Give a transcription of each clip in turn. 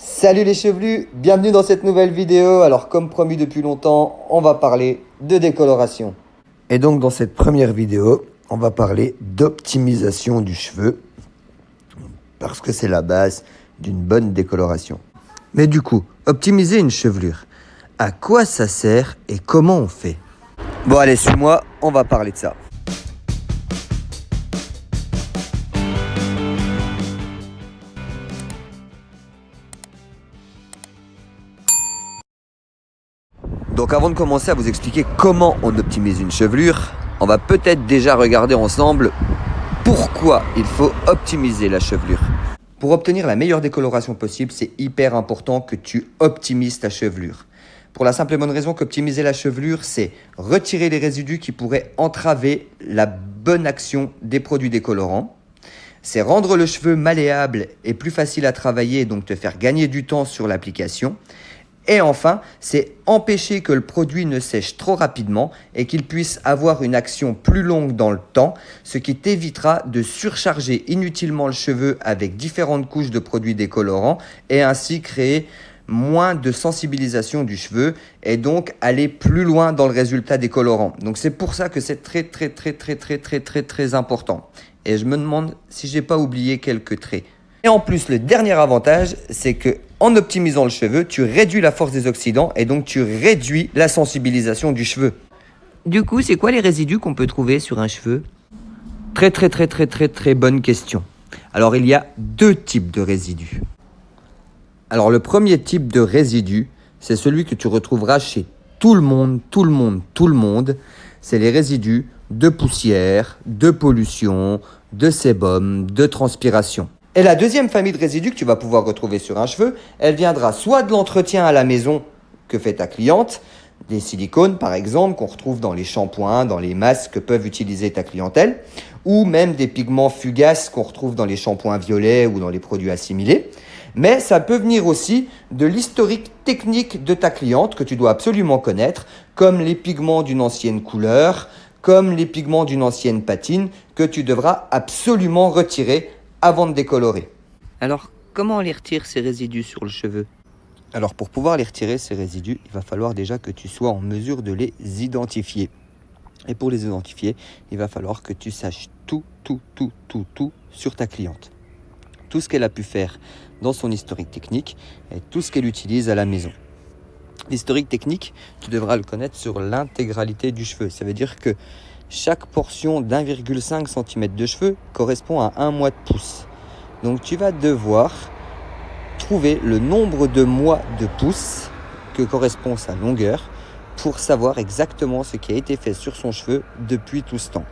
Salut les chevelus, bienvenue dans cette nouvelle vidéo. Alors comme promis depuis longtemps, on va parler de décoloration. Et donc dans cette première vidéo, on va parler d'optimisation du cheveu. Parce que c'est la base d'une bonne décoloration. Mais du coup, optimiser une chevelure, à quoi ça sert et comment on fait? Bon allez, suis-moi, on va parler de ça. Donc avant de commencer à vous expliquer comment on optimise une chevelure, on va peut-être déjà regarder ensemble pourquoi il faut optimiser la chevelure. Pour obtenir la meilleure décoloration possible, c'est hyper important que tu optimises ta chevelure. Pour la simple et bonne raison qu'optimiser la chevelure, c'est retirer les résidus qui pourraient entraver la bonne action des produits décolorants. C'est rendre le cheveu malléable et plus facile à travailler, donc te faire gagner du temps sur l'application. Et enfin, c'est empêcher que le produit ne sèche trop rapidement et qu'il puisse avoir une action plus longue dans le temps, ce qui t'évitera de surcharger inutilement le cheveu avec différentes couches de produits décolorants et ainsi créer moins de sensibilisation du cheveu et donc aller plus loin dans le résultat décolorant. Donc c'est pour ça que c'est très très très très très très très très important. Et je me demande si j'ai pas oublié quelques traits. Et en plus, le dernier avantage, c'est que en optimisant le cheveu, tu réduis la force des oxydants et donc tu réduis la sensibilisation du cheveu. Du coup, c'est quoi les résidus qu'on peut trouver sur un cheveu? Très très très très très très bonne question. Alors il y a deux types de résidus. Alors le premier type de résidu, c'est celui que tu retrouveras chez tout le monde, tout le monde, tout le monde. C'est les résidus de poussière, de pollution, de sébum, de transpiration. Et la deuxième famille de résidus que tu vas pouvoir retrouver sur un cheveu, elle viendra soit de l'entretien à la maison que fait ta cliente, des silicones par exemple qu'on retrouve dans les shampoings, dans les masques que peuvent utiliser ta clientèle, ou même des pigments fugaces qu'on retrouve dans les shampoings violets ou dans les produits assimilés. Mais ça peut venir aussi de l'historique technique de ta cliente que tu dois absolument connaître, comme les pigments d'une ancienne couleur, comme les pigments d'une ancienne patine que tu devras absolument retirer avant de décolorer. Alors, comment on les retire ces résidus sur le cheveu? Alors, pour pouvoir les retirer, ces résidus, il va falloir déjà que tu sois en mesure de les identifier. Et pour les identifier, il va falloir que tu saches tout, tout, tout, tout, tout sur ta cliente. Tout ce qu'elle a pu faire dans son historique technique et tout ce qu'elle utilise à la maison. L'historique technique, tu devras le connaître sur l'intégralité du cheveu. Ça veut dire que chaque portion d'1,5 cm de cheveux correspond à un mois de pouce. Donc tu vas devoir trouver le nombre de mois de pouce que correspond sa longueur pour savoir exactement ce qui a été fait sur son cheveu depuis tout ce temps.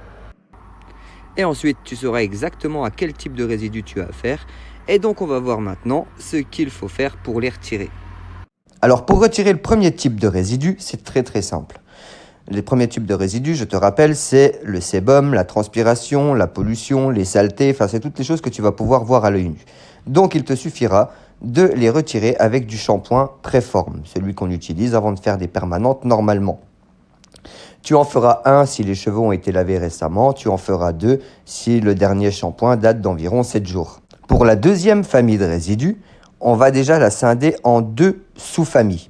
Et ensuite, tu sauras exactement à quel type de résidu tu as affaire. Et donc, on va voir maintenant ce qu'il faut faire pour les retirer. Alors, pour retirer le premier type de résidu, c'est très très simple. Les premiers types de résidus, je te rappelle, c'est le sébum, la transpiration, la pollution, les saletés, enfin c'est toutes les choses que tu vas pouvoir voir à l'œil nu. Donc il te suffira de les retirer avec du shampoing préforme, celui qu'on utilise avant de faire des permanentes normalement. Tu en feras un si les cheveux ont été lavés récemment, tu en feras deux si le dernier shampoing date d'environ 7 jours. Pour la deuxième famille de résidus, on va déjà la scinder en deux sous-familles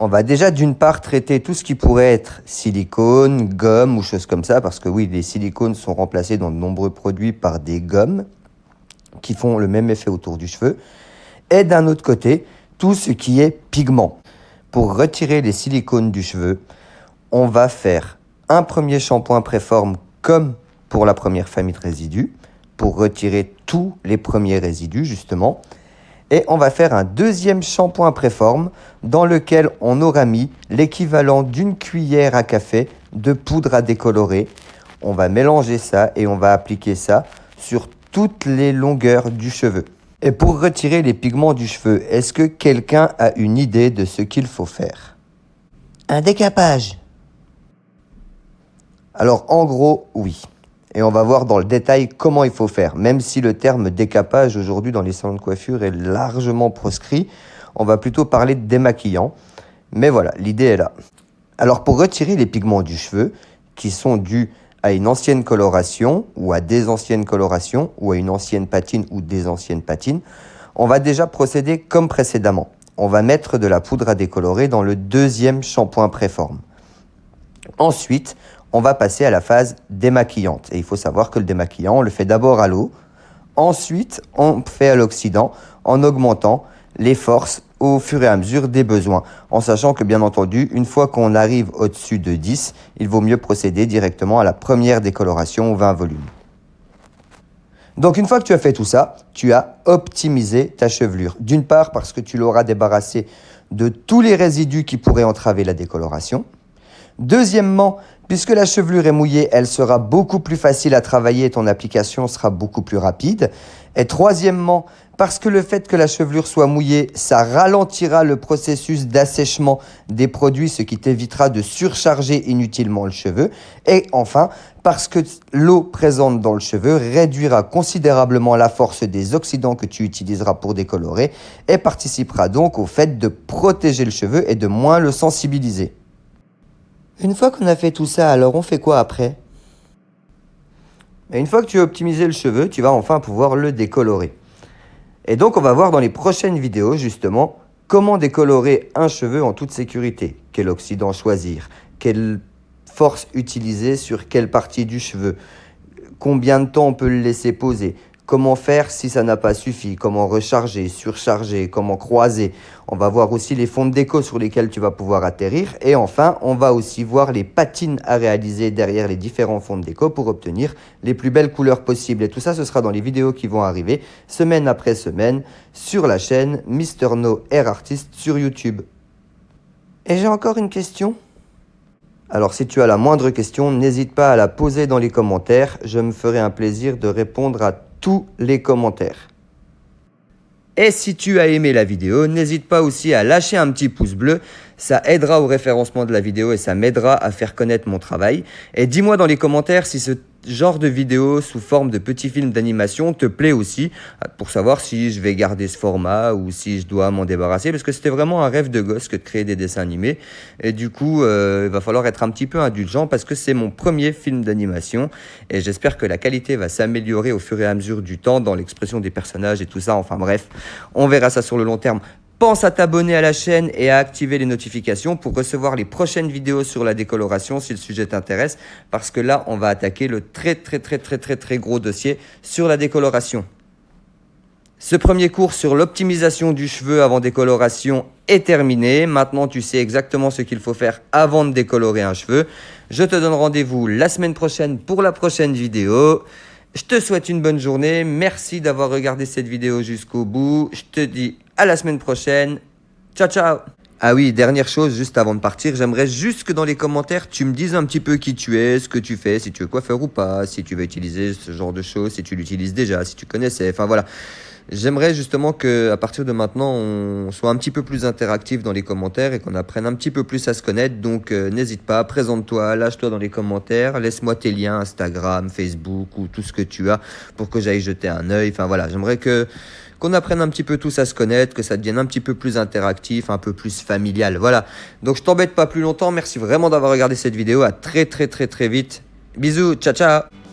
on va déjà d'une part traiter tout ce qui pourrait être silicone, gomme ou choses comme ça, parce que oui, les silicones sont remplacés dans de nombreux produits par des gommes qui font le même effet autour du cheveu. Et d'un autre côté, tout ce qui est pigment. Pour retirer les silicones du cheveu, on va faire un premier shampoing préforme comme pour la première famille de résidus, pour retirer tous les premiers résidus justement. Et on va faire un deuxième shampoing préforme dans lequel on aura mis l'équivalent d'une cuillère à café de poudre à décolorer. On va mélanger ça et on va appliquer ça sur toutes les longueurs du cheveu. Et pour retirer les pigments du cheveu, est-ce que quelqu'un a une idée de ce qu'il faut faire? Un décapage. Alors en gros, oui et on va voir dans le détail comment il faut faire. Même si le terme décapage aujourd'hui dans les salons de coiffure est largement proscrit, on va plutôt parler de démaquillant. Mais voilà, l'idée est là. Alors pour retirer les pigments du cheveu, qui sont dus à une ancienne coloration ou à des anciennes colorations ou à une ancienne patine ou des anciennes patines, On va déjà procéder comme précédemment. On va mettre de la poudre à décolorer dans le deuxième shampoing préforme. Ensuite, on va passer à la phase démaquillante. Et il faut savoir que le démaquillant, on le fait d'abord à l'eau. Ensuite, on fait à l'oxydant en augmentant les forces au fur et à mesure des besoins, en sachant que bien entendu, une fois qu'on arrive au-dessus de 10, il vaut mieux procéder directement à la première décoloration au 20 volumes. Donc une fois que tu as fait tout ça, tu as optimisé ta chevelure. D'une part parce que tu l'auras débarrassé de tous les résidus qui pourraient entraver la décoloration. Deuxièmement, puisque la chevelure est mouillée, elle sera beaucoup plus facile à travailler et ton application sera beaucoup plus rapide. Et troisièmement, parce que le fait que la chevelure soit mouillée, ça ralentira le processus d'assèchement des produits, ce qui t'évitera de surcharger inutilement le cheveu. Et enfin, parce que l'eau présente dans le cheveu réduira considérablement la force des oxydants que tu utiliseras pour décolorer et participera donc au fait de protéger le cheveu et de moins le sensibiliser. Une fois qu'on a fait tout ça, alors on fait quoi après? Et Une fois que tu as optimisé le cheveu, tu vas enfin pouvoir le décolorer. Et donc on va voir dans les prochaines vidéos justement comment décolorer un cheveu en toute sécurité. Quel oxydant choisir? Quelle force utiliser sur quelle partie du cheveu? Combien de temps on peut le laisser poser? Comment faire si ça n'a pas suffi Comment recharger, surcharger, comment croiser On va voir aussi les fonds de déco sur lesquels tu vas pouvoir atterrir. Et enfin, on va aussi voir les patines à réaliser derrière les différents fonds de déco pour obtenir les plus belles couleurs possibles. Et tout ça, ce sera dans les vidéos qui vont arriver semaine après semaine sur la chaîne Mister No Air Artist sur YouTube. Et j'ai encore une question alors si tu as la moindre question, n'hésite pas à la poser dans les commentaires. Je me ferai un plaisir de répondre à les commentaires. Et si tu as aimé la vidéo, n'hésite pas aussi à lâcher un petit pouce bleu. Ça aidera au référencement de la vidéo et ça m'aidera à faire connaître mon travail. Et dis-moi dans les commentaires si ce genre de vidéo sous forme de petits films d'animation te plaît aussi, pour savoir si je vais garder ce format ou si je dois m'en débarrasser, parce que c'était vraiment un rêve de gosse que de créer des dessins animés. Et du coup, euh, il va falloir être un petit peu indulgent parce que c'est mon premier film d'animation et j'espère que la qualité va s'améliorer au fur et à mesure du temps dans l'expression des personnages et tout ça. Enfin bref, on verra ça sur le long terme. Pense à t'abonner à la chaîne et à activer les notifications pour recevoir les prochaines vidéos sur la décoloration si le sujet t'intéresse parce que là, on va attaquer le très très très très très très gros dossier sur la décoloration. Ce premier cours sur l'optimisation du cheveu avant décoloration est terminé. Maintenant, tu sais exactement ce qu'il faut faire avant de décolorer un cheveu. Je te donne rendez-vous la semaine prochaine pour la prochaine vidéo. Je te souhaite une bonne journée. Merci d'avoir regardé cette vidéo jusqu'au bout. Je te dis à la semaine prochaine. Ciao, ciao ah oui, dernière chose, juste avant de partir, j'aimerais juste que dans les commentaires, tu me dises un petit peu qui tu es, ce que tu fais, si tu veux coiffeur ou pas, si tu veux utiliser ce genre de choses, si tu l'utilises déjà, si tu connaissais, enfin voilà. J'aimerais justement que à partir de maintenant, on soit un petit peu plus interactif dans les commentaires et qu'on apprenne un petit peu plus à se connaître. Donc euh, n'hésite pas, présente-toi, lâche-toi dans les commentaires, laisse-moi tes liens Instagram, Facebook ou tout ce que tu as pour que j'aille jeter un œil. Enfin voilà, j'aimerais que qu'on apprenne un petit peu tous à se connaître, que ça devienne un petit peu plus interactif, un peu plus familial. Voilà. Donc je t'embête pas plus longtemps. Merci vraiment d'avoir regardé cette vidéo. À très très très très vite. Bisous. Ciao ciao.